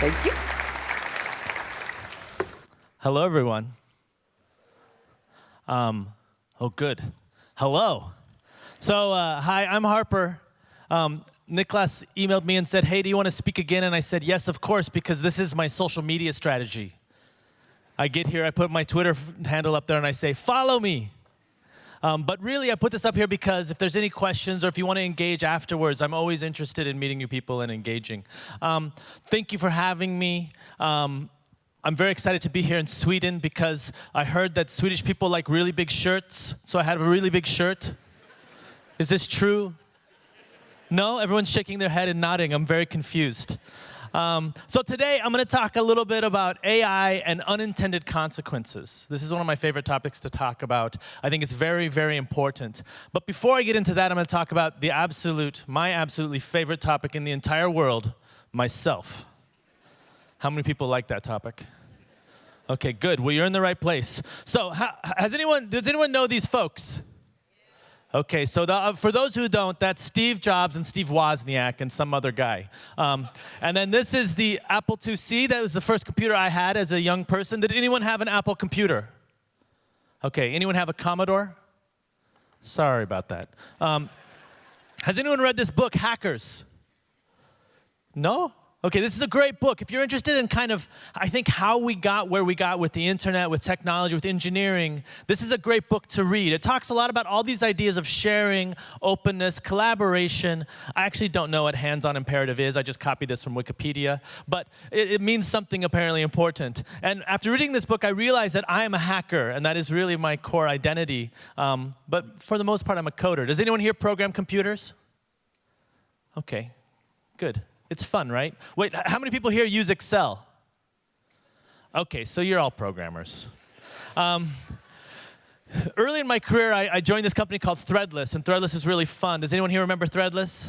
Thank you. Hello, everyone. Um, oh, good. Hello. So, uh, hi, I'm Harper. Um, Niklas emailed me and said, hey, do you want to speak again? And I said, yes, of course, because this is my social media strategy. I get here, I put my Twitter handle up there, and I say, follow me. Um, but really, I put this up here because if there's any questions or if you want to engage afterwards, I'm always interested in meeting new people and engaging. Um, thank you for having me. Um, I'm very excited to be here in Sweden because I heard that Swedish people like really big shirts, so I have a really big shirt. Is this true? No? Everyone's shaking their head and nodding. I'm very confused. Um, so today I'm going to talk a little bit about AI and unintended consequences. This is one of my favorite topics to talk about. I think it's very, very important. But before I get into that, I'm going to talk about the absolute, my absolutely favorite topic in the entire world, myself. How many people like that topic? Okay, good. Well, you're in the right place. So, has anyone, does anyone know these folks? Okay, so the, uh, for those who don't, that's Steve Jobs and Steve Wozniak and some other guy. Um, and then this is the Apple IIc. That was the first computer I had as a young person. Did anyone have an Apple computer? Okay, anyone have a Commodore? Sorry about that. Um, has anyone read this book, Hackers? No? Okay, this is a great book. If you're interested in kind of, I think, how we got where we got with the internet, with technology, with engineering, this is a great book to read. It talks a lot about all these ideas of sharing, openness, collaboration. I actually don't know what hands-on imperative is. I just copied this from Wikipedia. But it, it means something apparently important. And after reading this book, I realized that I am a hacker, and that is really my core identity. Um, but for the most part, I'm a coder. Does anyone here program computers? Okay, good. It's fun, right? Wait, how many people here use Excel? Okay, so you're all programmers. Um, early in my career, I, I, joined this company called Threadless, and Threadless is really fun. Does anyone here remember Threadless?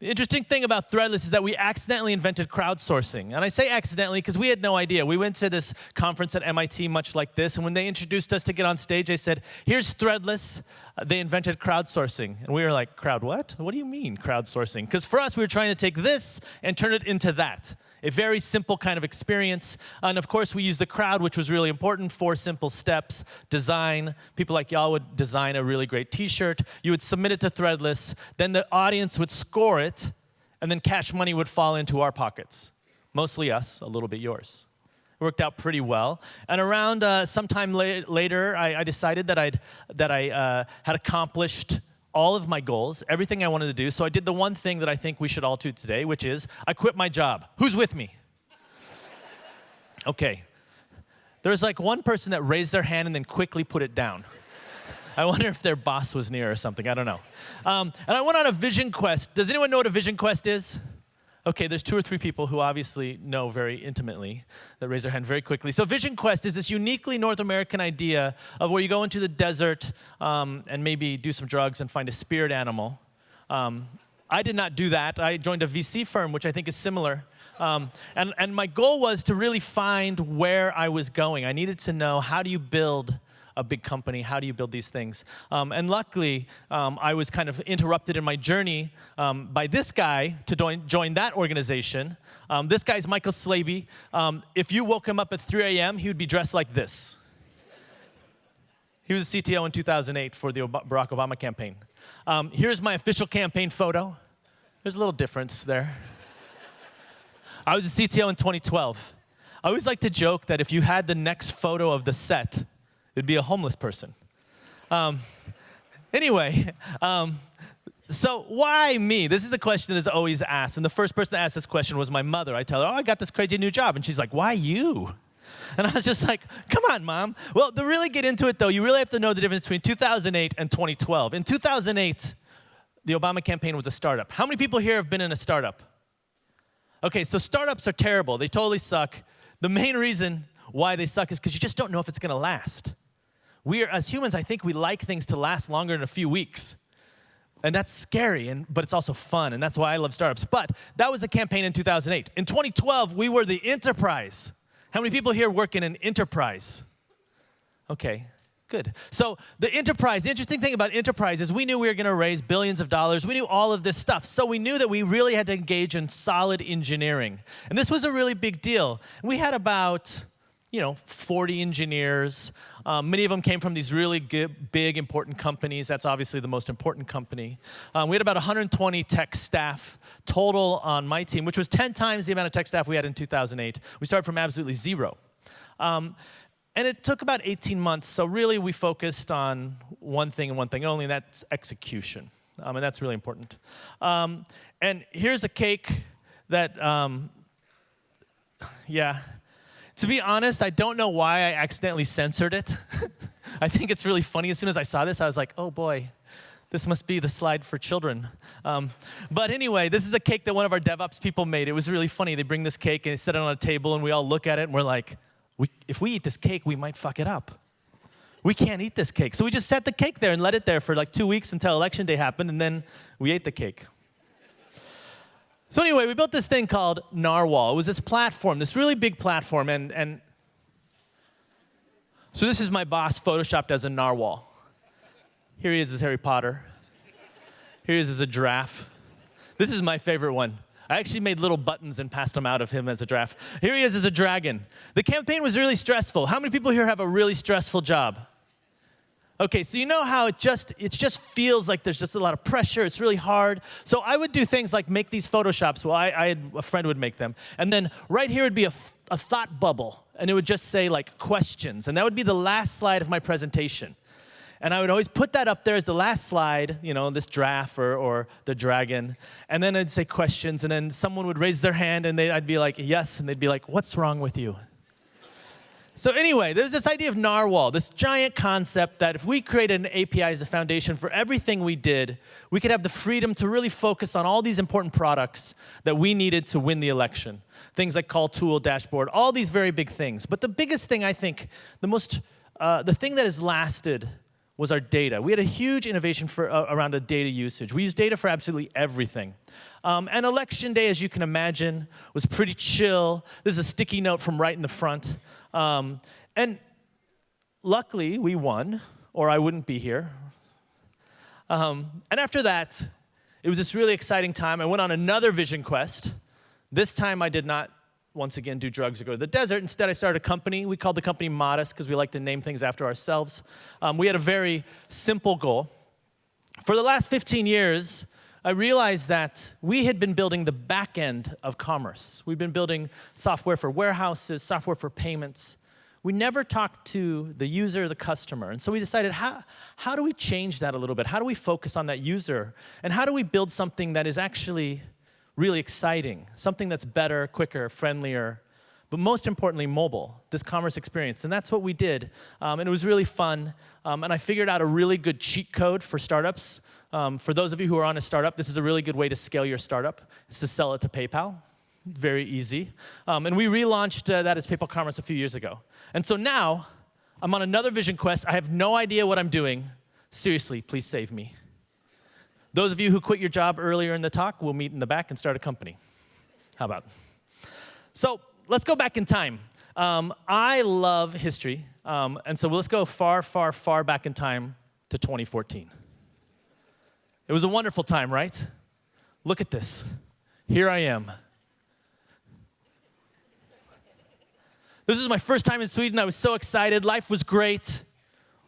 The interesting thing about Threadless is that we accidentally invented crowdsourcing. And I say accidentally because we had no idea. We went to this conference at MIT much like this, and when they introduced us to get on stage, they said, here's Threadless. Uh, they invented crowdsourcing. And we were like, crowd what? What do you mean crowdsourcing? Because for us, we were trying to take this and turn it into that a very simple kind of experience. And of course, we used the crowd, which was really important. Four simple steps, design. People like y'all would design a really great t-shirt. You would submit it to Threadless. Then the audience would score it, and then cash money would fall into our pockets. Mostly us, a little bit yours. It worked out pretty well. And around uh, sometime la later, I, I, decided that, I'd, that I uh, had accomplished all of my goals, everything I wanted to do. So I did the one thing that I think we should all do today, which is I quit my job. Who's with me? okay. There's like one person that raised their hand and then quickly put it down. I wonder if their boss was near or something. I don't know. Um, and I went on a vision quest. Does anyone know what a vision quest is? Okay, there's two or three people who obviously know very intimately that raise their hand very quickly. So Vision Quest is this uniquely North American idea of where you go into the desert um, and maybe do some drugs and find a spirit animal. Um, I did not do that. I joined a VC firm, which I think is similar. Um, and, and my goal was to really find where I was going. I needed to know how do you build a big company? How do you build these things? Um, and luckily, um, I was kind of interrupted in my journey um, by this guy to join, join that organization. Um, this guy's Michael Slaby. Um, if you woke him up at 3 a.m., he would be dressed like this. He was a CTO in 2008 for the Barack Obama campaign. Um, here's my official campaign photo. There's a little difference there. I was a CTO in 2012. I always like to joke that if you had the next photo of the set, It'd be a homeless person. Um, anyway, um, so why me? This is the question that is always asked. And the first person to ask this question was my mother. I tell her, oh, I got this crazy new job. And she's like, why you? And I was just like, come on, mom. Well, to really get into it, though, you really have to know the difference between 2008 and 2012. In 2008, the Obama campaign was a startup. How many people here have been in a startup? Okay, so startups are terrible. They totally suck. The main reason why they suck is because you just don't know if it's going to last we are, as humans, I think we like things to last longer than a few weeks. And that's scary, and, but it's also fun, and that's why I love startups. But that was the campaign in 2008. In 2012, we were the enterprise. How many people here work in an enterprise? Okay, good. So the enterprise, the interesting thing about enterprise is we knew we were going to raise billions of dollars. We knew all of this stuff. So we knew that we really had to engage in solid engineering. And this was a really big deal. We had about you know, 40 engineers. Um, many of them came from these really good, big, important companies. That's obviously the most important company. Um, we had about 120 tech staff total on my team, which was 10 times the amount of tech staff we had in 2008. We started from absolutely zero. Um, and it took about 18 months, so really we focused on one thing and one thing only, and that's execution. Um, and that's really important. Um, and here's a cake that, um, yeah, to be honest, I don't know why I accidentally censored it. I think it's really funny. As soon as I saw this, I was like, oh boy, this must be the slide for children. Um, but anyway, this is a cake that one of our DevOps people made. It was really funny. They bring this cake and they set it on a table, and we all look at it and we're like, we, if we eat this cake, we might fuck it up. We can't eat this cake. So we just set the cake there and let it there for like two weeks until election day happened, and then we ate the cake. So anyway, we built this thing called Narwhal. It was this platform, this really big platform, and, and so this is my boss photoshopped as a narwhal. Here he is as Harry Potter. Here he is as a giraffe. This is my favorite one. I actually made little buttons and passed them out of him as a giraffe. Here he is as a dragon. The campaign was really stressful. How many people here have a really stressful job? Okay, so you know how it just it just feels like there's just a lot of pressure. It's really hard. So I would do things like make these photoshops. Well, I, I had a friend would make them, and then right here would be a, a thought bubble, and it would just say like questions, and that would be the last slide of my presentation. And I would always put that up there as the last slide, you know, this giraffe or, or the dragon. And then I'd say questions, and then someone would raise their hand, and I'd be like, yes, and they'd be like, what's wrong with you? So anyway, there's this idea of narwhal, this giant concept that if we created an API as a foundation for everything we did, we could have the freedom to really focus on all these important products that we needed to win the election. Things like call tool, dashboard, all these very big things. But the biggest thing, I think, the most, uh, the thing that has lasted was our data. We had a huge innovation for, uh, around the data usage. We used data for absolutely everything. Um, and election day, as you can imagine, was pretty chill. This is a sticky note from right in the front. Um, and luckily, we won, or I wouldn't be here. Um, and after that, it was this really exciting time. I went on another vision quest. This time, I did not once again do drugs or go to the desert. Instead, I started a company. We called the company Modest because we like to name things after ourselves. Um, we had a very simple goal. For the last 15 years, I realized that we had been building the back end of commerce. We've been building software for warehouses, software for payments. We never talked to the user, the customer. And so we decided, how, how do we change that a little bit? How do we focus on that user? And how do we build something that is actually really exciting, something that's better, quicker, friendlier, but most importantly, mobile, this commerce experience. And that's what we did. Um, and it was really fun. Um, and I figured out a really good cheat code for startups. Um, for those of you who are on a startup, this is a really good way to scale your startup, is to sell it to PayPal. Very easy. Um, and we relaunched uh, that as PayPal Commerce a few years ago. And so now, I'm on another vision quest. I have no idea what I'm doing. Seriously, please save me. Those of you who quit your job earlier in the talk, we'll meet in the back and start a company. How about? So let's go back in time. Um, I love history, um, and so let's go far, far, far back in time to 2014. It was a wonderful time, right? Look at this. Here I am. This is my first time in Sweden. I was so excited. Life was great.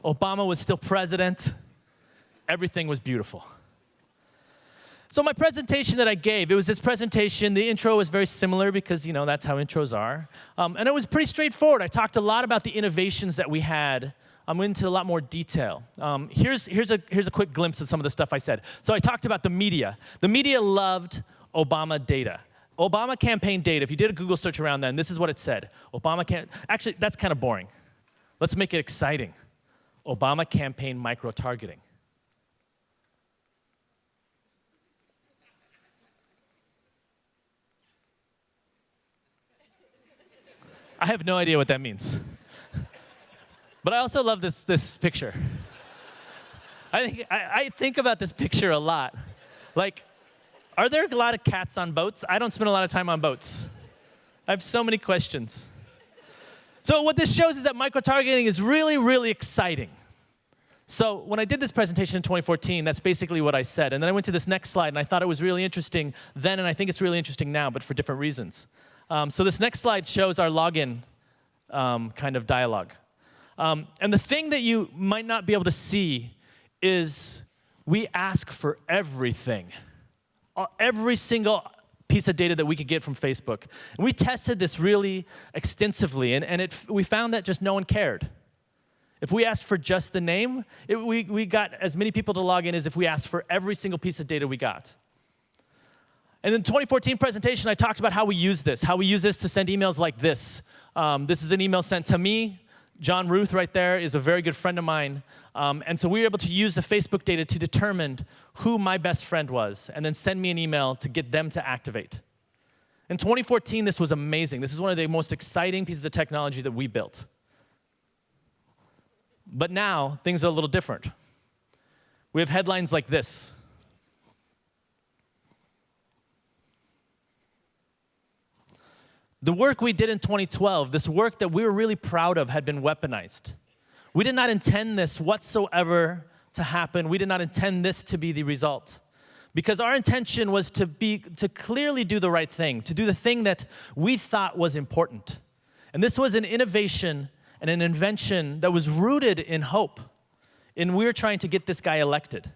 Obama was still president. Everything was beautiful. So my presentation that I gave, it was this presentation. The intro was very similar because, you know, that's how intros are. Um, and it was pretty straightforward. I talked a lot about the innovations that we had. I'm into a lot more detail. Um, here's, here's, a, here's a quick glimpse of some of the stuff I said. So I talked about the media. The media loved Obama data. Obama campaign data, if you did a Google search around then, this is what it said. Obama can actually, that's kind of boring. Let's make it exciting. Obama campaign micro-targeting. I have no idea what that means. But I also love this, this picture. I think, I, I think about this picture a lot. Like, are there a lot of cats on boats? I don't spend a lot of time on boats. I have so many questions. So what this shows is that micro-targeting is really, really exciting. So when I did this presentation in 2014, that's basically what I said. And then I went to this next slide, and I thought it was really interesting then, and I think it's really interesting now, but for different reasons. Um, so this next slide shows our login um, kind of dialogue. Um, and the thing that you might not be able to see is we ask for everything. Uh, every single piece of data that we could get from Facebook. And we tested this really extensively, and, and it, we found that just no one cared. If we asked for just the name, it, we, we got as many people to log in as if we asked for every single piece of data we got. And in the 2014 presentation, I talked about how we use this, how we use this to send emails like this. Um, this is an email sent to me. John Ruth right there is a very good friend of mine. Um, and so we were able to use the Facebook data to determine who my best friend was and then send me an email to get them to activate. In 2014, this was amazing. This is one of the most exciting pieces of technology that we built. But now, things are a little different. We have headlines like this. The work we did in 2012, this work that we were really proud of, had been weaponized. We did not intend this whatsoever to happen. We did not intend this to be the result. Because our intention was to, be, to clearly do the right thing, to do the thing that we thought was important. And this was an innovation and an invention that was rooted in hope. And we were trying to get this guy elected.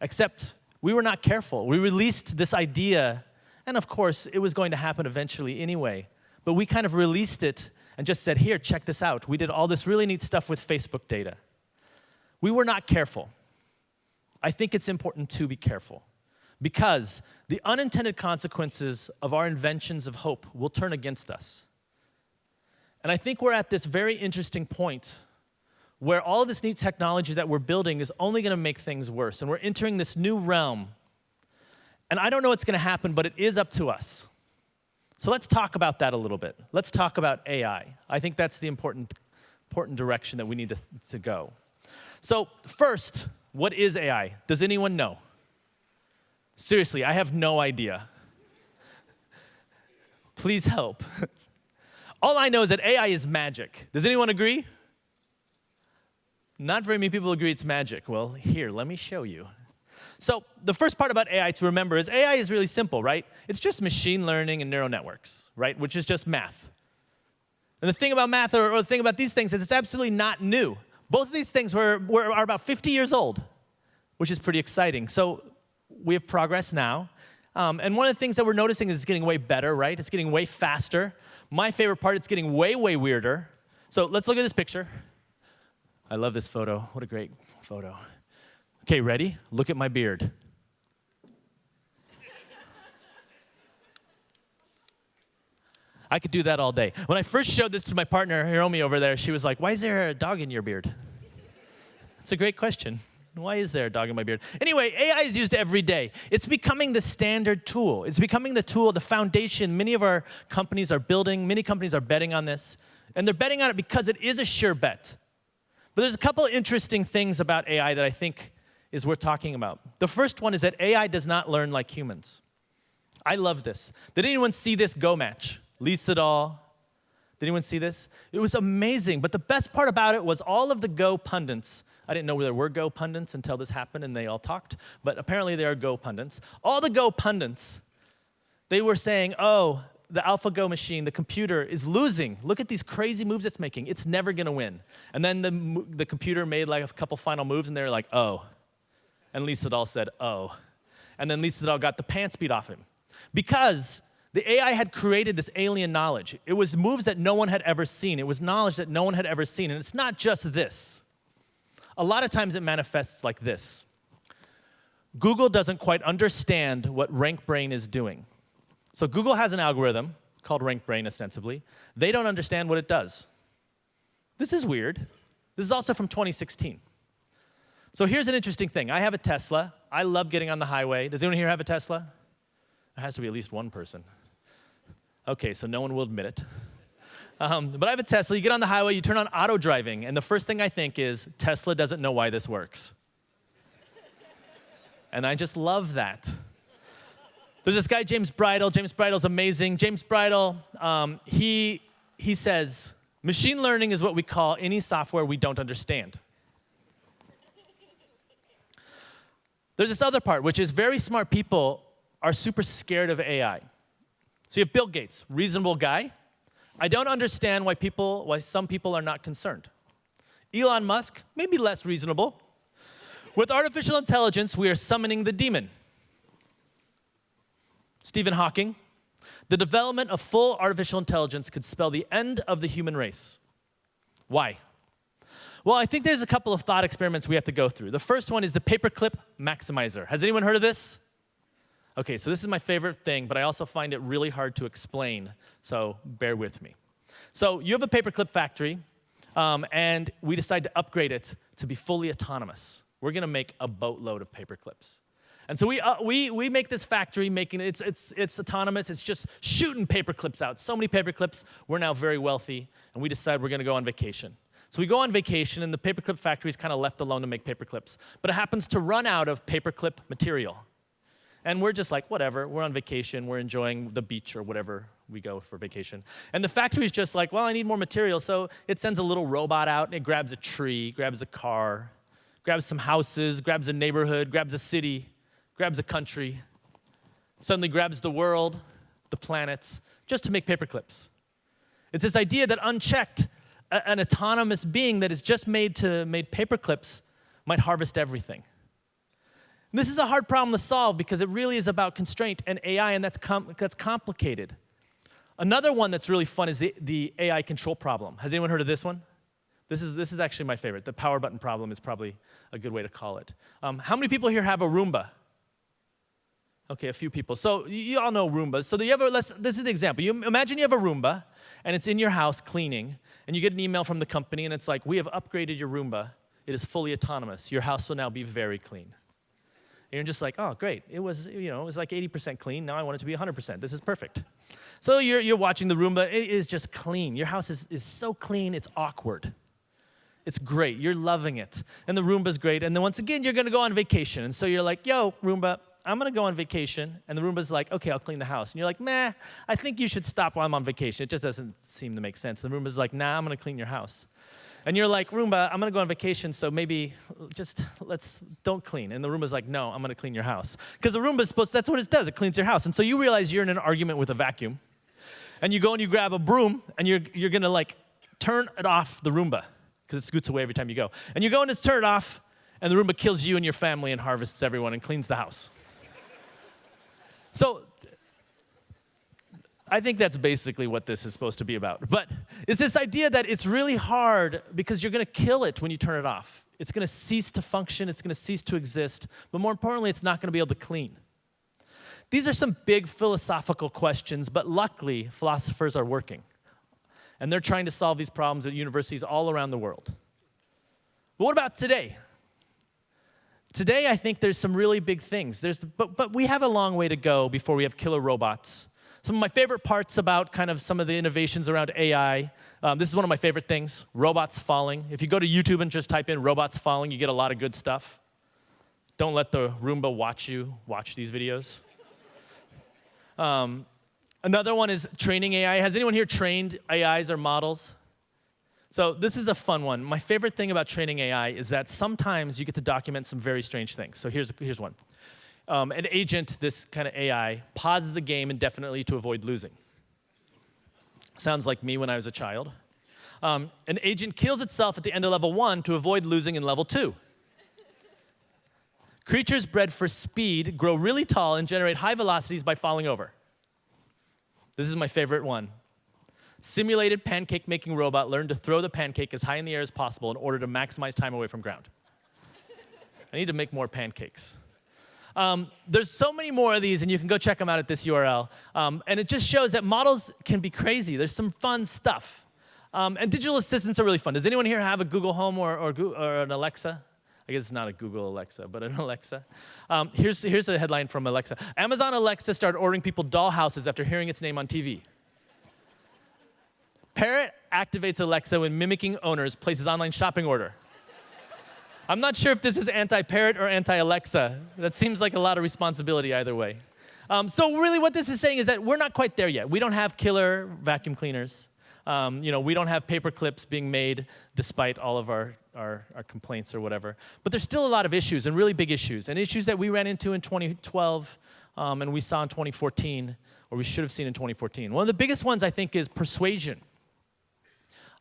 Except we were not careful. We released this idea, and of course, it was going to happen eventually anyway. But we kind of released it and just said, here, check this out. We did all this really neat stuff with Facebook data. We were not careful. I think it's important to be careful because the unintended consequences of our inventions of hope will turn against us. And I think we're at this very interesting point where all this neat technology that we're building is only going to make things worse. And we're entering this new realm. And I don't know what's going to happen, but it is up to us. So let's talk about that a little bit. Let's talk about AI. I think that's the important, important direction that we need to, to go. So first, what is AI? Does anyone know? Seriously, I have no idea. Please help. All I know is that AI is magic. Does anyone agree? Not very many people agree it's magic. Well, here, let me show you. So the first part about AI to remember is AI is really simple, right? It's just machine learning and neural networks, right? Which is just math. And the thing about math, or, or the thing about these things, is it's absolutely not new. Both of these things were, were, are about 50 years old, which is pretty exciting. So we have progress now. Um, and one of the things that we're noticing is it's getting way better, right? It's getting way faster. My favorite part, it's getting way, way weirder. So let's look at this picture. I love this photo. What a great photo. Okay, ready? Look at my beard. I could do that all day. When I first showed this to my partner, Hiromi over there, she was like, why is there a dog in your beard? It's a great question. Why is there a dog in my beard? Anyway, AI is used every day. It's becoming the standard tool. It's becoming the tool, the foundation many of our companies are building. Many companies are betting on this. And they're betting on it because it is a sure bet. But there's a couple interesting things about AI that I think is worth talking about. The first one is that AI does not learn like humans. I love this. Did anyone see this Go match? Lee Sedol. Did anyone see this? It was amazing. But the best part about it was all of the Go pundits I didn't know there were Go pundits until this happened and they all talked, but apparently there are Go pundits. All the Go pundits, they were saying, oh, the AlphaGo machine, the computer, is losing. Look at these crazy moves it's making. It's never going to win. And then the, the computer made like a couple final moves, and they were like, oh. And Lee Sedol said, oh. And then Lee Sedol got the pants beat off him. Because the AI had created this alien knowledge. It was moves that no one had ever seen. It was knowledge that no one had ever seen. And it's not just this. A lot of times it manifests like this. Google doesn't quite understand what RankBrain is doing. So Google has an algorithm called RankBrain, ostensibly. They don't understand what it does. This is weird. This is also from 2016. So here's an interesting thing. I have a Tesla. I love getting on the highway. Does anyone here have a Tesla? There has to be at least one person. Okay, so no one will admit it. Um, but I have a Tesla. You get on the highway, you turn on auto driving, and the first thing I think is Tesla doesn't know why this works. and I just love that. There's this guy, James Bridle. James Bridle's amazing. James Bridle, um, he, he says, machine learning is what we call any software we don't understand. There's this other part, which is very smart people are super scared of AI. So you have Bill Gates, reasonable guy. I don't understand why people, why some people are not concerned. Elon Musk, maybe less reasonable. With artificial intelligence, we are summoning the demon. Stephen Hawking, the development of full artificial intelligence could spell the end of the human race. Why? Well, I think there's a couple of thought experiments we have to go through. The first one is the paperclip maximizer. Has anyone heard of this? Okay, so this is my favorite thing, but I also find it really hard to explain, so bear with me. So you have a paperclip factory, um, and we decide to upgrade it to be fully autonomous. We're gonna make a boatload of paperclips. And so we, uh, we, we make this factory making it's, it's, it's autonomous. It's just shooting paperclips out. So many paperclips. We're now very wealthy, and we decide we're to go on vacation. So we go on vacation, and the paperclip factory is kind of left alone to make paperclips. But it happens to run out of paperclip material. And we're just like, whatever, we're on vacation, we're enjoying the beach or whatever we go for vacation. And the factory's just like, well, I need more material. So it sends a little robot out, and it grabs a tree, grabs a car, grabs some houses, grabs a neighborhood, grabs a city, grabs a country, suddenly grabs the world, the planets, just to make paperclips. It's this idea that unchecked, an autonomous being that is just made to made paperclips might harvest everything. And this is a hard problem to solve because it really is about constraint and AI, and that's, com that's complicated. Another one that's really fun is the, the AI control problem. Has anyone heard of this one? This is, this is actually my favorite. The power button problem is probably a good way to call it. Um, how many people here have a Roomba? Okay, a few people. So you all know Roombas. So you have a, let's, this is the example. You imagine you have a Roomba, and it's in your house cleaning, and you get an email from the company, and it's like, we have upgraded your Roomba. It is fully autonomous. Your house will now be very clean. And you're just like, oh, great. It was, you know, it was like 80% clean. Now I want it to be 100%. This is perfect. So you're, you're watching the Roomba. It is just clean. Your house is, is so clean, it's awkward. It's great. You're loving it. And the Roomba's great. And then once again, you're going to go on vacation. And so you're like, yo, Roomba, I'm gonna go on vacation, and the Roomba's like, okay, I'll clean the house. And you're like, meh, I think you should stop while I'm on vacation. It just doesn't seem to make sense. And The Roomba's like, nah, I'm gonna clean your house. And you're like, Roomba, I'm gonna go on vacation, so maybe just let's, don't clean. And the Roomba's like, no, I'm gonna clean your house. Because the Roomba's supposed, that's what it does, it cleans your house. And so you realize you're in an argument with a vacuum, and you go and you grab a broom, and you're, you're gonna like turn it off the Roomba, because it scoots away every time you go. And you go and turn it off, and the Roomba kills you and your family and harvests everyone and cleans the house. So I think that's basically what this is supposed to be about. But it's this idea that it's really hard because you're going to kill it when you turn it off. It's going to cease to function, it's going to cease to exist, but more importantly, it's not going to be able to clean. These are some big philosophical questions, but luckily, philosophers are working. And they're trying to solve these problems at universities all around the world. But what about today? Today, I think there's some really big things. There's, but, but we have a long way to go before we have killer robots. Some of my favorite parts about kind of some of the innovations around AI, um, this is one of my favorite things, robots falling. If you go to YouTube and just type in robots falling, you get a lot of good stuff. Don't let the Roomba watch you watch these videos. Um, another one is training AI. Has anyone here trained AIs or models? So this is a fun one. My favorite thing about training AI is that sometimes you get to document some very strange things. So here's, here's one. Um, an agent, this kind of AI, pauses a game indefinitely to avoid losing. Sounds like me when I was a child. Um, an agent kills itself at the end of level one to avoid losing in level two. Creatures bred for speed grow really tall and generate high velocities by falling over. This is my favorite one simulated pancake making robot learned to throw the pancake as high in the air as possible in order to maximize time away from ground. I need to make more pancakes. Um, there's so many more of these, and you can go check them out at this URL. Um, and it just shows that models can be crazy. There's some fun stuff. Um, and digital assistants are really fun. Does anyone here have a Google Home or, or, or an Alexa? I guess it's not a Google Alexa, but an Alexa. Um, here's, here's a headline from Alexa. Amazon Alexa started ordering people doll houses after hearing its name on TV. Parrot activates Alexa when mimicking owners places online shopping order. I'm not sure if this is anti-parrot or anti-Alexa. That seems like a lot of responsibility either way. Um, so really what this is saying is that we're not quite there yet. We don't have killer vacuum cleaners. Um, you know, we don't have paper clips being made despite all of our our, our complaints or whatever. But there's still a lot of issues and really big issues, and issues that we ran into in 2012 um, and we saw in 2014, or we should have seen in 2014. One of the biggest ones, I think, is persuasion.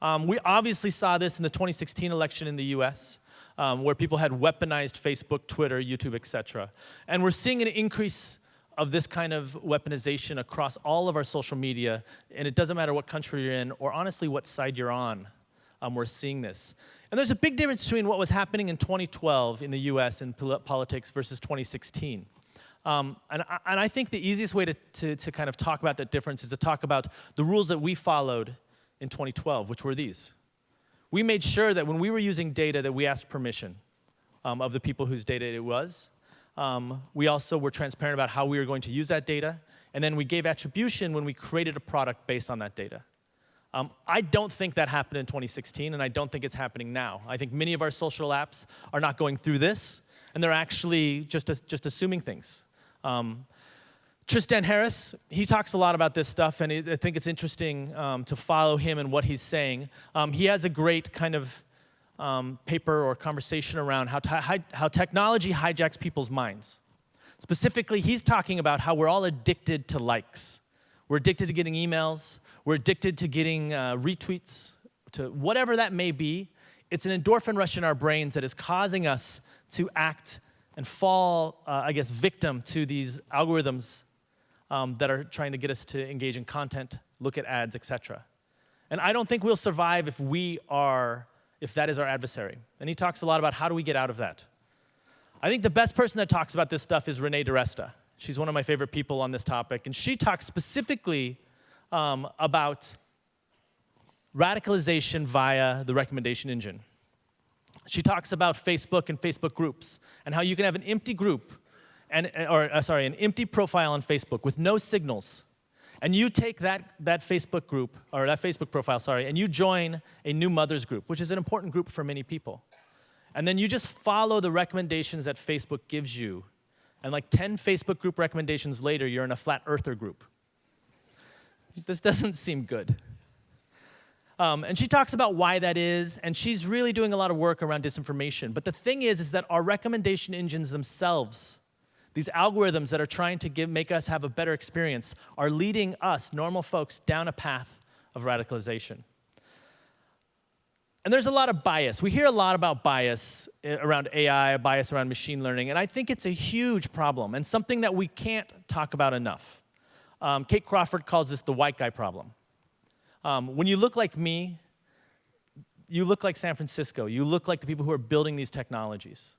Um, we obviously saw this in the 2016 election in the US, um, where people had weaponized Facebook, Twitter, YouTube, et cetera. And we're seeing an increase of this kind of weaponization across all of our social media, and it doesn't matter what country you're in, or honestly what side you're on, um, we're seeing this. And there's a big difference between what was happening in 2012 in the US in politics versus 2016. Um, and, I, and, I think the easiest way to, to, to kind of talk about that difference is to talk about the rules that we followed in 2012, which were these. We made sure that when we were using data that we asked permission um, of the people whose data it was. Um, we also were transparent about how we were going to use that data. And then we gave attribution when we created a product based on that data. Um, I don't think that happened in 2016, and I don't think it's happening now. I think many of our social apps are not going through this, and they're actually just, just assuming things. Um, Tristan Harris, he talks a lot about this stuff, and I think it's interesting um, to follow him and what he's saying. Um, he has a great kind of um, paper or conversation around how, how technology hijacks people's minds. Specifically, he's talking about how we're all addicted to likes. We're addicted to getting emails. We're addicted to getting uh, retweets, to whatever that may be. It's an endorphin rush in our brains that is causing us to act and fall, uh, I guess, victim to these algorithms um, that are trying to get us to engage in content, look at ads, etc. And I don't think we'll survive if we are, if that is our adversary. And he talks a lot about how do we get out of that. I think the best person that talks about this stuff is Renee DiResta. She's one of my favorite people on this topic, and she talks specifically um, about radicalization via the recommendation engine. She talks about Facebook and Facebook groups and how you can have an empty group, and, or uh, sorry, an empty profile on Facebook with no signals. And you take that, that Facebook group, or that Facebook profile, sorry, and you join a new mothers group, which is an important group for many people. And then you just follow the recommendations that Facebook gives you. And like 10 Facebook group recommendations later, you're in a flat earther group. This doesn't seem good. Um, and she talks about why that is, and she's really doing a lot of work around disinformation. But the thing is, is that our recommendation engines themselves, these algorithms that are trying to give, make us have a better experience, are leading us, normal folks, down a path of radicalization. And there's a lot of bias. We hear a lot about bias eh, around AI, bias around machine learning, and I think it's a huge problem and something that we can't talk about enough. Um, Kate Crawford calls this the white guy problem. Um, when you look like me, you look like San Francisco. You look like the people who are building these technologies.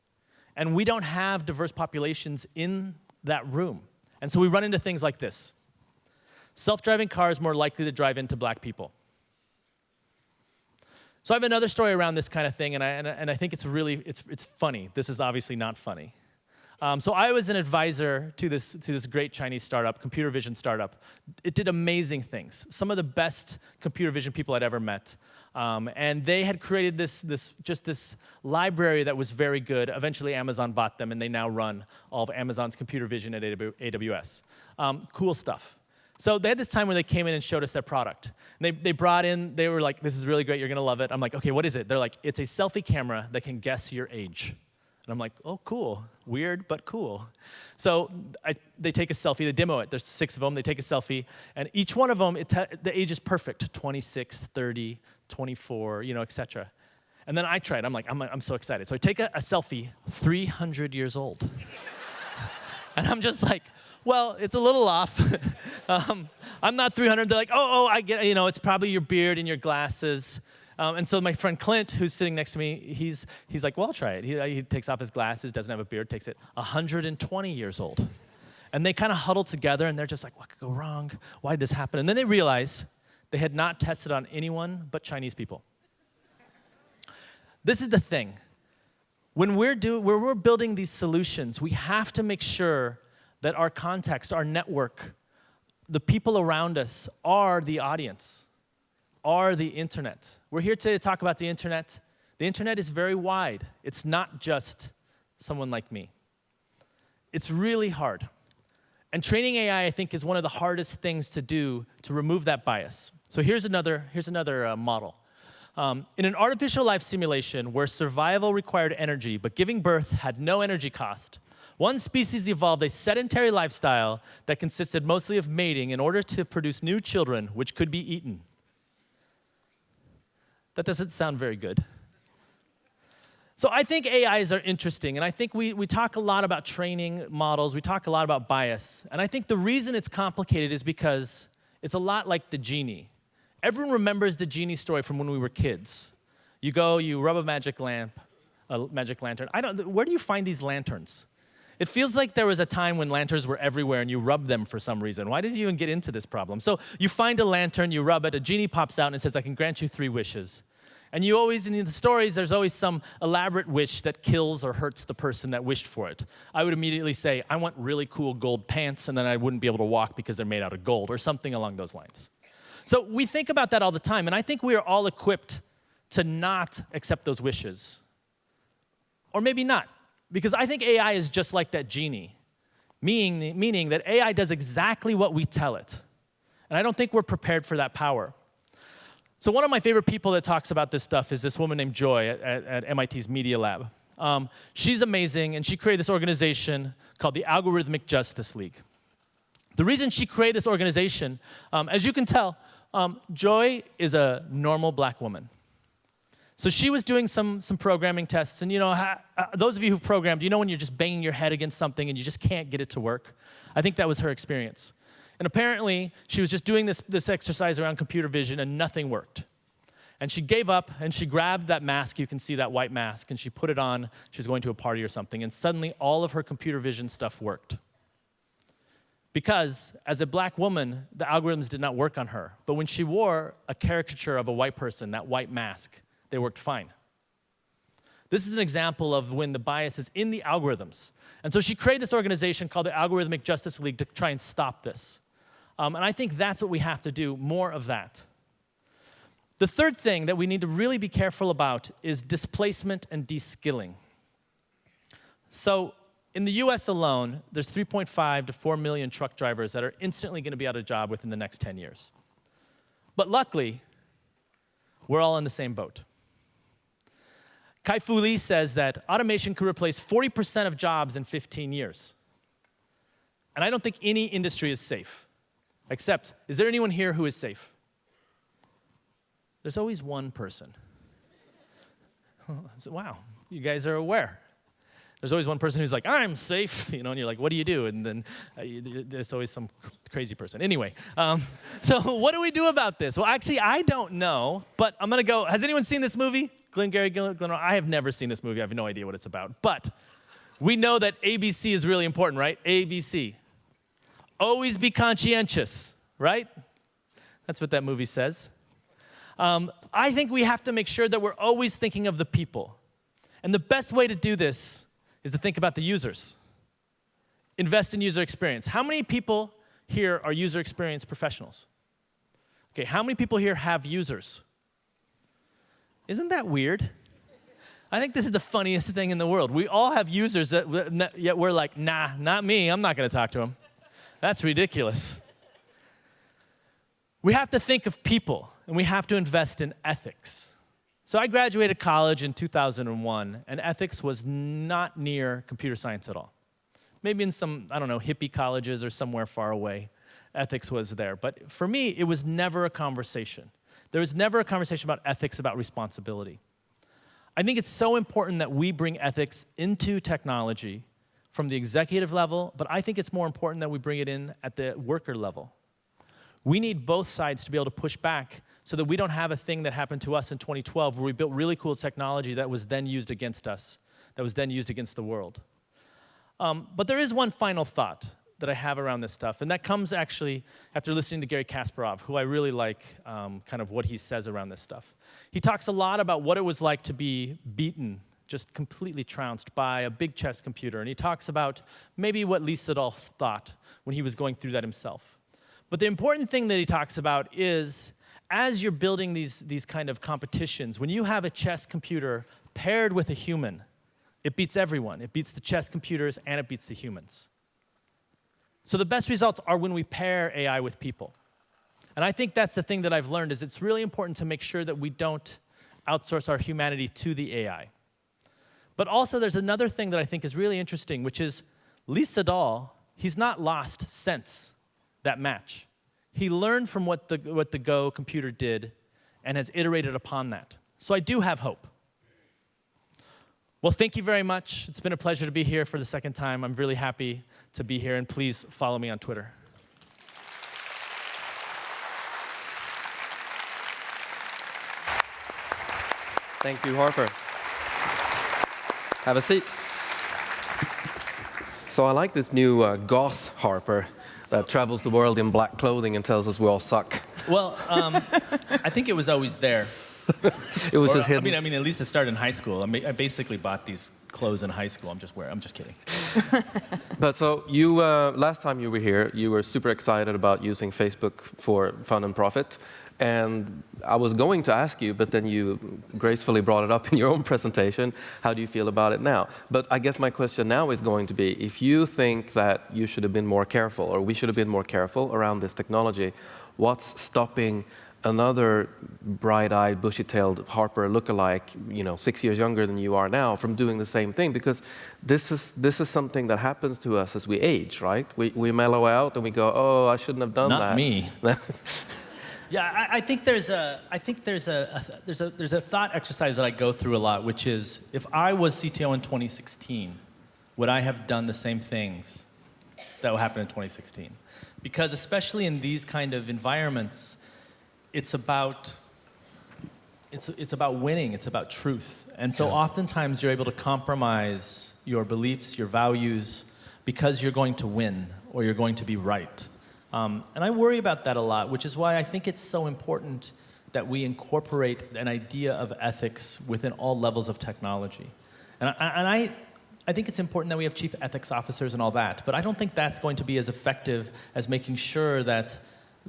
And we don't have diverse populations in that room. And so we run into things like this. Self-driving cars more likely to drive into black people. So I have another story around this kind of thing, and I, and I, and I think it's really, it's, it's funny. This is obviously not funny. Um, so I was an advisor to this, to this great Chinese startup, computer vision startup. It did amazing things. Some of the best computer vision people I'd ever met. Um, and they had created this, this, just this library that was very good. Eventually Amazon bought them and they now run all of Amazon's computer vision at AWS. Um, cool stuff. So they had this time where they came in and showed us their product. And they, they brought in, they were like, this is really great, you're gonna love it. I'm like, okay, what is it? They're like, it's a selfie camera that can guess your age. And I'm like, oh, cool. Weird, but cool. So I, they take a selfie, they demo it. There's six of them, they take a selfie, and each one of them, the age is perfect, 26, 30, 24, you know, etc. And then I tried, I'm like, I'm, I'm so excited. So I take a, a selfie, 300 years old. and I'm just like, well, it's a little off. um, I'm not 300. They're like, oh, oh, I get, you know, it's probably your beard and your glasses. Um, and so my friend Clint, who's sitting next to me, he's, he's like, well, I'll try it. He, he takes off his glasses, doesn't have a beard, takes it 120 years old. And they kind of huddle together and they're just like, what could go wrong? Why did this happen? And then they realize they had not tested on anyone but Chinese people. This is the thing. When we're, do, when we're building these solutions, we have to make sure that our context, our network, the people around us are the audience are the internet. We're here today to talk about the internet. The internet is very wide. It's not just someone like me. It's really hard. And training AI, I think, is one of the hardest things to do to remove that bias. So here's another, here's another uh, model. Um, in an artificial life simulation where survival required energy, but giving birth had no energy cost, one species evolved a sedentary lifestyle that consisted mostly of mating in order to produce new children which could be eaten. That doesn't sound very good. So I think AIs are interesting, and I think we, we talk a lot about training models, we talk a lot about bias, and I think the reason it's complicated is because it's a lot like the genie. Everyone remembers the genie story from when we were kids. You go, you rub a magic lamp, a magic lantern. I don't, where do you find these lanterns? It feels like there was a time when lanterns were everywhere and you rubbed them for some reason. Why did you even get into this problem? So you find a lantern, you rub it, a genie pops out and says, I can grant you three wishes. And you always, in the stories, there's always some elaborate wish that kills or hurts the person that wished for it. I would immediately say, I want really cool gold pants, and then I wouldn't be able to walk because they're made out of gold, or something along those lines. So we think about that all the time, and I think we are all equipped to not accept those wishes. Or maybe not. Because I think AI is just like that genie, meaning, meaning that AI does exactly what we tell it. And I don't think we're prepared for that power. So one of my favorite people that talks about this stuff is this woman named Joy at, at, at MIT's Media Lab. Um, she's amazing, and she created this organization called the Algorithmic Justice League. The reason she created this organization, um, as you can tell, um, Joy is a normal black woman. So she was doing some, some programming tests, and you know, uh, those of you who've programmed, you know when you're just banging your head against something and you just can't get it to work? I think that was her experience. And apparently, she was just doing this, this exercise around computer vision and nothing worked. And she gave up and she grabbed that mask, you can see that white mask, and she put it on. She was going to a party or something, and suddenly all of her computer vision stuff worked. Because as a black woman, the algorithms did not work on her. But when she wore a caricature of a white person, that white mask, they worked fine. This is an example of when the bias is in the algorithms. And so she created this organization called the Algorithmic Justice League to try and stop this. Um, and I think that's what we have to do, more of that. The third thing that we need to really be careful about is displacement and deskilling. So in the US alone, there's 3.5 to 4 million truck drivers that are instantly going to be out of job within the next 10 years. But luckily, we're all in the same boat. Kai-Fu Lee says that automation could replace 40% of jobs in 15 years. And I don't think any industry is safe. Except, is there anyone here who is safe? There's always one person. so, wow, you guys are aware. There's always one person who's like, I'm safe, you know, and you're like, what do you do? And then uh, there's always some crazy person. Anyway, um, so what do we do about this? Well, actually, I don't know, but I'm gonna go. Has anyone seen this movie? Glengarry Glen, Glen, I have never seen this movie. I have no idea what it's about. But we know that ABC is really important, right? ABC. Always be conscientious, right? That's what that movie says. Um, I think we have to make sure that we're always thinking of the people. And the best way to do this is to think about the users. Invest in user experience. How many people here are user experience professionals? Okay, how many people here have users? Isn't that weird? I think this is the funniest thing in the world. We all have users that yet we're like, nah, not me. I'm not going to talk to them. That's ridiculous. We have to think of people, and we have to invest in ethics. So I graduated college in 2001, and ethics was not near computer science at all. Maybe in some, I don't know, hippie colleges or somewhere far away, ethics was there. But for me, it was never a conversation. There was never a conversation about ethics, about responsibility. I think it's so important that we bring ethics into technology from the executive level, but I think it's more important that we bring it in at the worker level. We need both sides to be able to push back so that we don't have a thing that happened to us in 2012 where we built really cool technology that was then used against us, that was then used against the world. Um, but there is one final thought that I have around this stuff. And that comes actually after listening to Garry Kasparov, who I really like um, kind of what he says around this stuff. He talks a lot about what it was like to be beaten, just completely trounced by a big chess computer. And he talks about maybe what Lee Sedol thought when he was going through that himself. But the important thing that he talks about is as you're building these, these kind of competitions, when you have a chess computer paired with a human, it beats everyone. It beats the chess computers and it beats the humans. So the best results are when we pair AI with people. And I think that's the thing that I've learned is it's really important to make sure that we don't outsource our humanity to the AI. But also there's another thing that I think is really interesting, which is Lee Sedol, he's not lost since that match. He learned from what the, what the Go computer did and has iterated upon that. So I do have hope. Well, thank you very much. It's been a pleasure to be here for the second time. I'm really happy to be here, and please follow me on Twitter. Thank you, Harper. Have a seat. So I like this new uh, goth Harper that travels the world in black clothing and tells us we all suck. Well, um, I think it was always there. it was or, just hidden. I mean, I mean, at least it started in high school. I, mean, I basically bought these clothes in high school. I'm just wearing. I'm just kidding. but so you, uh, last time you were here, you were super excited about using Facebook for fun and profit. And I was going to ask you, but then you gracefully brought it up in your own presentation. How do you feel about it now? But I guess my question now is going to be, if you think that you should have been more careful, or we should have been more careful around this technology, what's stopping another bright-eyed, bushy-tailed Harper look-alike, you know, six years younger than you are now, from doing the same thing? Because this is this is something that happens to us as we age, right? We we mellow out and we go, oh, I shouldn't have done Not that. Not me. yeah, I, I, think there's a I think there's a, a there's a there's a thought exercise that I go through a lot, which is if I was CTO in 2016, would I have done the same things that will happen in 2016? Because especially in these kind of environments it's about it's, it's about winning, it's about truth. And so oftentimes you're able to compromise your beliefs, your values, because you're going to win or you're going to be right. Um, and I worry about that a lot, which is why I think it's so important that we incorporate an idea of ethics within all levels of technology. And I, and I, I think it's important that we have chief ethics officers and all that, but I don't think that's going to be as effective as making sure that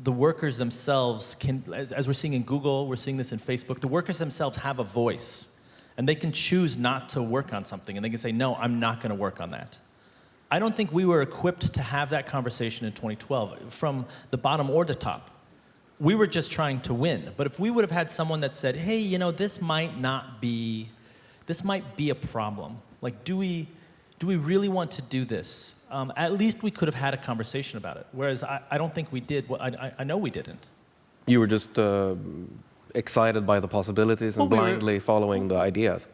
the workers themselves can, as, as, we're seeing in Google, we're seeing this in Facebook, the workers themselves have a voice. And they can choose not to work on something. And they can say, no, I'm not going to work on that. I don't think we were equipped to have that conversation in 2012 from the bottom or the top. We were just trying to win. But if we would have had someone that said, hey, you know, this might not be, this might be a problem. Like, do we, do we really want to do this? Um, at least we could have had a conversation about it. Whereas I, I don't think we did. Well, I, I, know we didn't. You were just uh, excited by the possibilities and well, blindly were, following the ideas.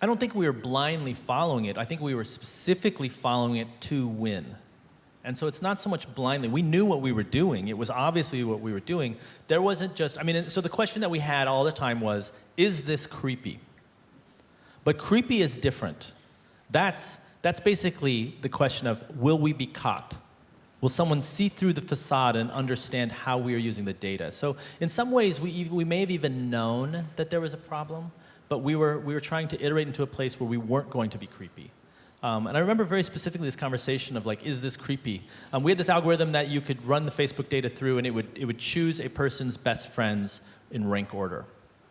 I don't think we were blindly following it. I think we were specifically following it to win. And so it's not so much blindly. We knew what we were doing. It was obviously what we were doing. There wasn't just, I mean, so the question that we had all the time was, is this creepy? But creepy is different. That's, that's basically the question of, will we be caught? Will someone see through the facade and understand how we are using the data? So in some ways, we, we may have even known that there was a problem, but we were, we were trying to iterate into a place where we weren't going to be creepy. Um, and I remember very specifically this conversation of like, is this creepy? Um, we had this algorithm that you could run the Facebook data through and it would, it would choose a person's best friends in rank order.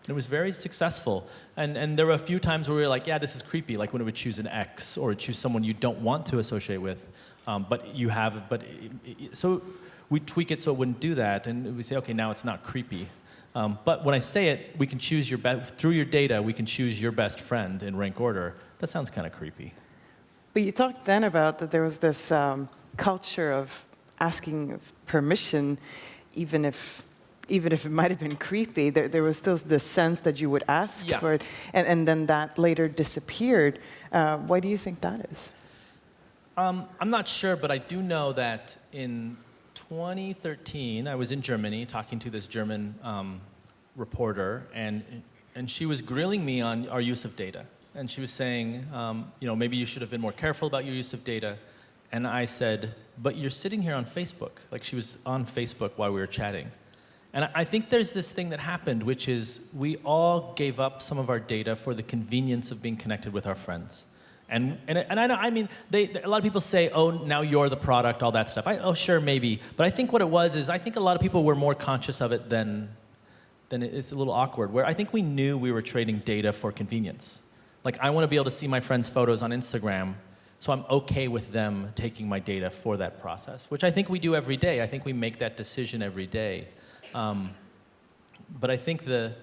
And it was very successful. And, and there were a few times where we were like, yeah, this is creepy, like when it would choose an X or choose someone you don't want to associate with, um, but you have, but, so we tweak it so it wouldn't do that, and we say, okay, now it's not creepy. Um, but when I say it, we can choose your best, through your data, we can choose your best friend in rank order. That sounds kind of creepy. But you talked then about that there was this um, culture of asking permission, even if even if it might have been creepy, there, there was still the sense that you would ask yeah. for it, and, and then that later disappeared. Uh, why do you think that is? Um, I'm not sure, but I do know that in 2013, I was in Germany talking to this German um, reporter, and, and she was grilling me on our use of data. And she was saying, um, you know, maybe you should have been more careful about your use of data. And I said, but you're sitting here on Facebook. Like she was on Facebook while we were chatting. And I think there's this thing that happened, which is we all gave up some of our data for the convenience of being connected with our friends. And, and, and I, know, I mean, they, a lot of people say, oh, now you're the product, all that stuff. I, oh, sure, maybe. But I think what it was is I think a lot of people were more conscious of it than, than it's a little awkward, where I think we knew we were trading data for convenience. Like, I want to be able to see my friends' photos on Instagram, so I'm OK with them taking my data for that process, which I think we do every day. I think we make that decision every day. Um, but I think the,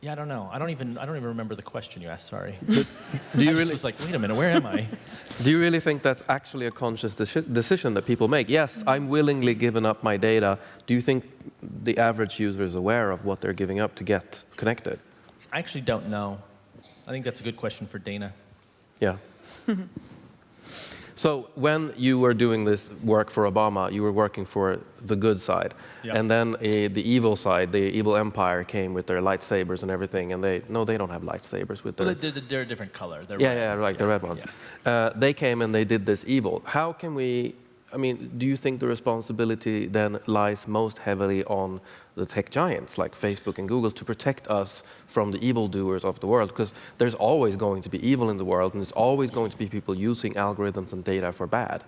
Yeah, I don't know. I don't even I don't even remember the question you asked. Sorry. Do I you just really, was like, wait a minute, where am I? do you really think that's actually a conscious deci- decision that people make? Yes, I'm willingly giving up my data. Do you think the average user is aware of what they're giving up to get connected? I actually don't know. I think that's a good question for Dana. Yeah. so when you were doing this work for Obama, you were working for the good side. Yeah. And then uh, the evil side, the evil empire came with their lightsabers and everything. And they, no, they don't have lightsabers with their... Well, they're, they're, a different color. They're yeah, red. yeah, like the red ones. Uh, they came and they did this evil. How can we, I mean, do you think the responsibility then lies most heavily on the tech giants like Facebook and Google to protect us from the evildoers of the world? Because there's always going to be evil in the world and there's always going to be people using algorithms and data for bad.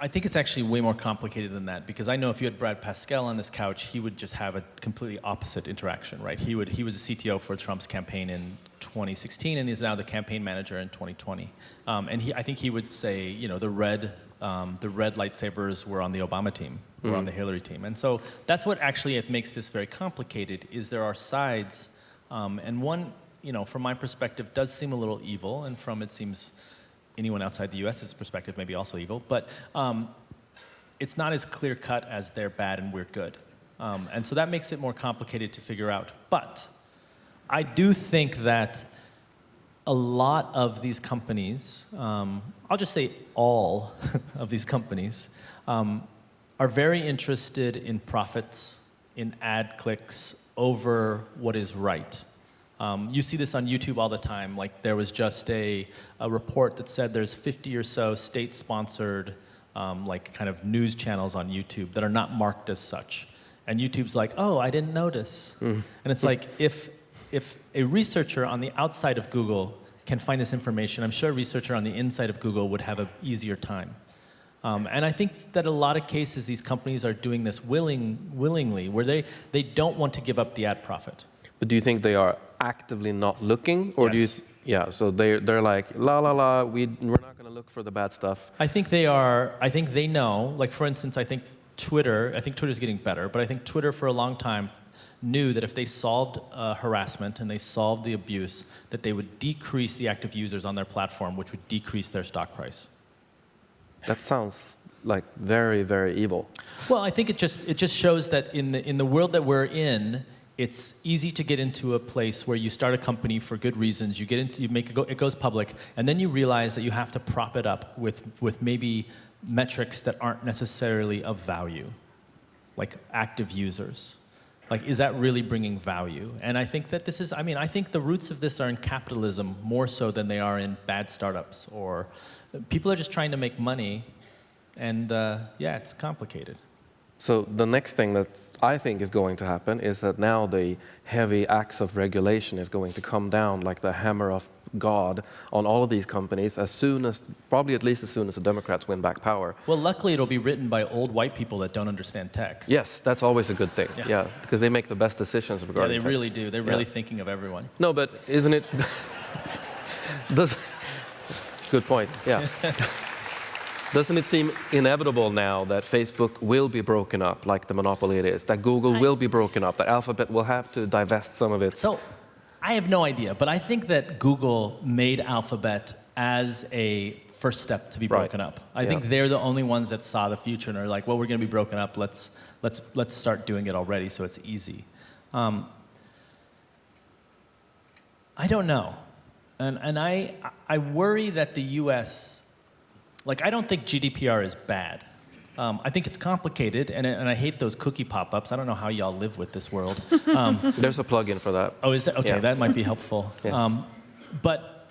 I think it's actually way more complicated than that because I know if you had Brad Parscale on this couch, he would just have a completely opposite interaction, right? He would he was a CTO for Trump's campaign in 2016 and is now the campaign manager in 2020. Um, and he, I think he would say, you know, the red um, the red lightsabers were on the Obama team, were on the Hillary team, and so that's what actually it makes this very complicated. Is there are sides, um, and one, you know, from my perspective, does seem a little evil, and from it seems anyone outside the U.S.'s perspective may be also evil, but um, it's not as clear cut as they're bad and we're good. Um, and so that makes it more complicated to figure out. But I do think that a lot of these companies, um, I'll just say all of these companies, um, are very interested in profits, in ad clicks over what is right. Um, you see this on YouTube all the time. Like there was just a, a report that said there's 50 or so state-sponsored um, like kind of news channels on YouTube that are not marked as such. And YouTube's like, oh, I didn't notice. And it's like, if, if a researcher on the outside of Google can find this information, I'm sure a researcher on the inside of Google would have an easier time. Um, and I think that a lot of cases, these companies are doing this willing, willingly, where they, they don't want to give up the ad profit. But do you think they are actively not looking? Or do you, yeah, so they're, they're like, la la la, we, we're not going to look for the bad stuff. I think they are, I think they know, like for instance, I think Twitter, I think Twitter's getting better, but I think Twitter for a long time knew that if they solved uh, harassment and they solved the abuse, that they would decrease the active users on their platform, which would decrease their stock price. That sounds like very, very evil. Well, I think it just it just shows that in the in the world that we're in, it's easy to get into a place where you start a company for good reasons. You get into you make it go it goes public, and then you realize that you have to prop it up with with maybe metrics that aren't necessarily of value, like active users. Like, is that really bringing value? And I think that this is, I mean, I think the roots of this are in capitalism more so than they are in bad startups or people are just trying to make money and uh, yeah, it's complicated. So the next thing that I think is going to happen is that now the heavy axe of regulation is going to come down like the hammer of God on all of these companies as soon as, probably at least as soon as the Democrats win back power. Well, luckily it'll be written by old white people that don't understand tech. Yes, that's always a good thing. Yeah. Yeah, because they make the best decisions regarding Yeah, they tech. really do. They're really Yeah. thinking of everyone. No, but isn't it? Does good point. Yeah. Doesn't it seem inevitable now that Facebook will be broken up like the monopoly it is? That Google I- will be broken up? That Alphabet will have to divest some of its? So I have no idea, but I think that Google made Alphabet as a first step to be Right. broken up. I Yeah. think they're the only ones that saw the future and are like, well, we're going to be broken up. Let's, let's, let's start doing it already so it's easy. Um, I don't know. And, and I, I worry that the US, like, I don't think GDPR is bad. Um, I think it's complicated, and, and I hate those cookie pop ups. I don't know how y'all live with this world. Um, There's a plug-in for that. Oh, is that okay? Yeah. That might be helpful. Yeah. Um, but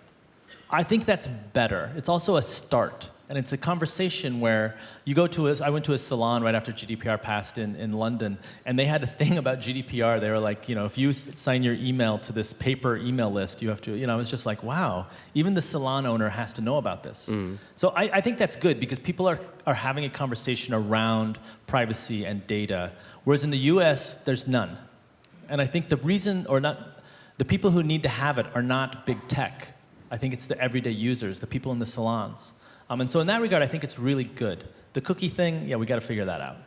I think that's better. It's also a start, and it's a conversation where you go to a. I went to a salon right after GDPR passed in, in London, and they had a thing about GDPR. They were like, you know, if you sign your email to this paper email list, you have to. You know, I was just like, wow, even the salon owner has to know about this. Mm. So I, I think that's good because people are are having a conversation around privacy and data, whereas in the U.S. there's none. And I think the reason, or not, the people who need to have it are not big tech. I think it's the everyday users, the people in the salons. Um, and so in that regard, I think it's really good. The cookie thing, yeah, we got to figure that out.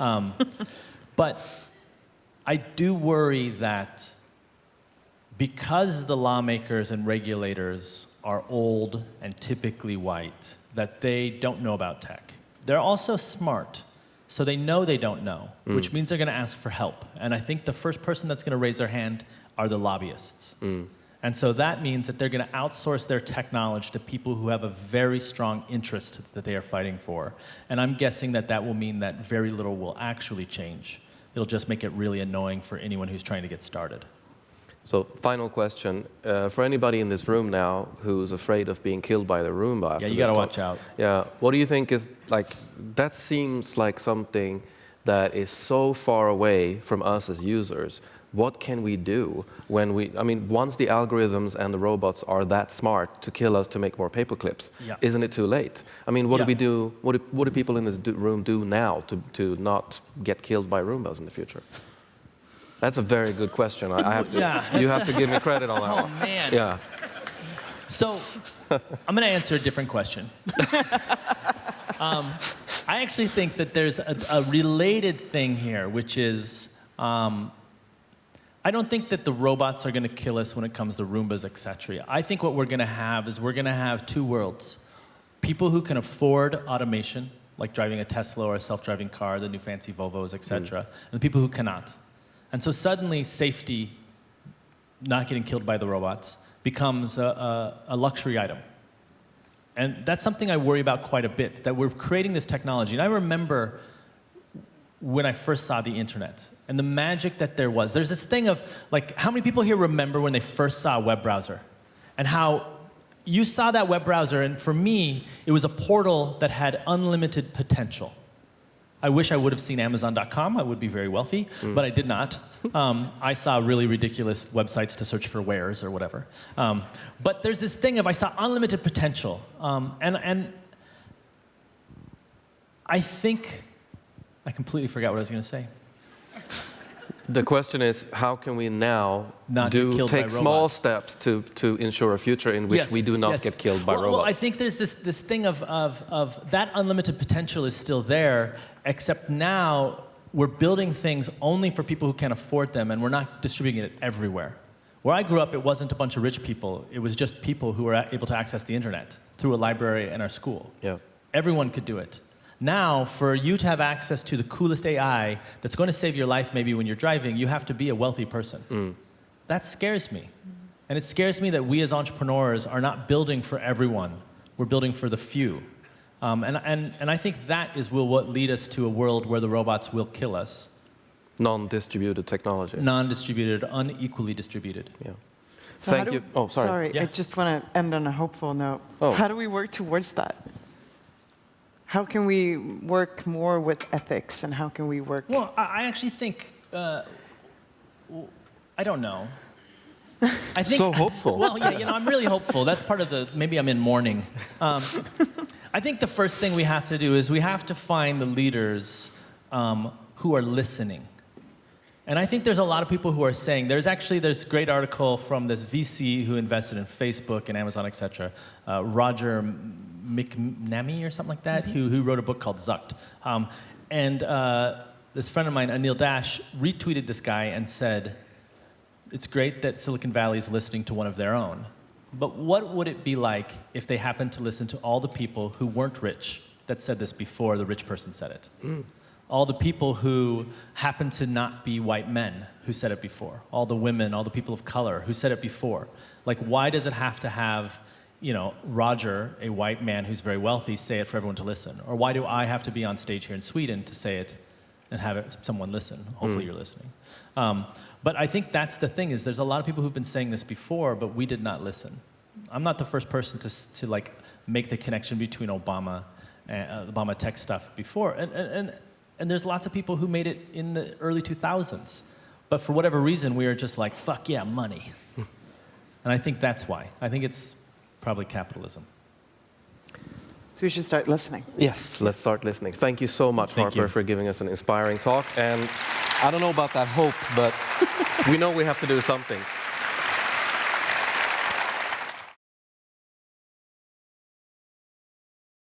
Um, but I do worry that because the lawmakers and regulators are old and typically white, that they don't know about tech. They're also smart, so they know they don't know, which means they're going to ask for help. And I think the first person that's going to raise their hand are the lobbyists. And so that means that they're going to outsource their technology to people who have a very strong interest that they are fighting for. And I'm guessing that that will mean that very little will actually change. It'll just make it really annoying for anyone who's trying to get started. So, final question uh, for anybody in this room now who's afraid of being killed by the Roomba. After Yeah, you this got to talk. watch out. Yeah, what do you think is like? That seems like something that is so far away from us as users. What can we do when we? I mean, once the algorithms and the robots are that smart to kill us to make more paperclips, Yeah. isn't it too late? I mean, what Yeah. do we do? What do, what do people in this do, room do now to to not get killed by Roombas in the future? That's a very good question. I, I have to. Yeah, you have to give me credit on that Oh, one. man. Yeah. So I'm going to answer a different question. um, I actually think that there's a, a related thing here, which is um, I don't think that the robots are going to kill us when it comes to Roombas, etc. I think what we're going to have is we're going to have two worlds. People who can afford automation, like driving a Tesla or a self-driving car, the new fancy Volvos, etc., mm. and the people who cannot. And so suddenly safety, not getting killed by the robots, becomes a, a, a luxury item. And that's something I worry about quite a bit, that we're creating this technology. And I remember when I first saw the internet and the magic that there was. There's this thing of, like, how many people here remember when they first saw a web browser? And how you saw that web browser, and for me, it was a portal that had unlimited potential. I wish I would have seen Amazon.com. I would be very wealthy, but I did not. Um, I saw really ridiculous websites to search for wares or whatever. Um, but there's this thing of I saw unlimited potential, um, and and I think I completely forgot what I was going to say. The question is, how can we now Not do take small steps to, to ensure a future in which Yes, we do not yes. get killed by well, robots? Well, I think there's this, this thing of, of, of that unlimited potential is still there, except now we're building things only for people who can afford them, and we're not distributing it everywhere. Where I grew up, it wasn't a bunch of rich people. It was just people who were able to access the internet through a library in our school. yeah. Everyone could do it. Now, for you to have access to the coolest AI that's going to save your life maybe when you're driving, you have to be a wealthy person. That scares me. And it scares me that we as entrepreneurs are not building for everyone. We're building for the few. Um, and, and, and I think that is will what lead us to a world where the robots will kill us. Non-distributed technology. Non-distributed, unequally distributed. Yeah. So Thank do- you. Oh, sorry. Yeah. I just want to end on a hopeful note. Oh. How do we work towards that? How can we work more with ethics, and how can we work? Well, I I actually think, uh, w- I don't know. I think, So hopeful. Well, yeah, you know, I'm really hopeful. That's part of the, maybe I'm in mourning. Um, I think the first thing we have to do is we have to find the leaders um, who are listening. And I think there's a lot of people who are saying, there's actually this great article from this VC who invested in Facebook and Amazon, et cetera, uh, Roger McNamee or something like that, who, who wrote a book called Zucked. Um, and uh, this friend of mine, Anil Dash, retweeted this guy and said, it's great that Silicon Valley is listening to one of their own. But what would it be like if they happened to listen to all the people who weren't rich that said this before the rich person said it? All the people who happened to not be white men who said it before. All the women, all the people of color who said it before. Like, why does it have to have, you know, Roger, a white man who's very wealthy, say it for everyone to listen? Or why do I have to be on stage here in Sweden to say it and have it, someone listen? Hopefully you're listening. Um, but I think that's the thing is there's a lot of people who've been saying this before, but we did not listen. I'm not the first person to, to like make the connection between Obama and uh, Obama tech stuff before. And, and, and, and there's lots of people who made it in the early 2000s. But for whatever reason, we are just like, fuck yeah, money. and I think that's why. I think it's probably capitalism. So we should start listening. Yes, let's start listening. Thank you so much, Thank Harper, you. for giving us an inspiring talk. And I don't know about that hope, but we know we have to do something.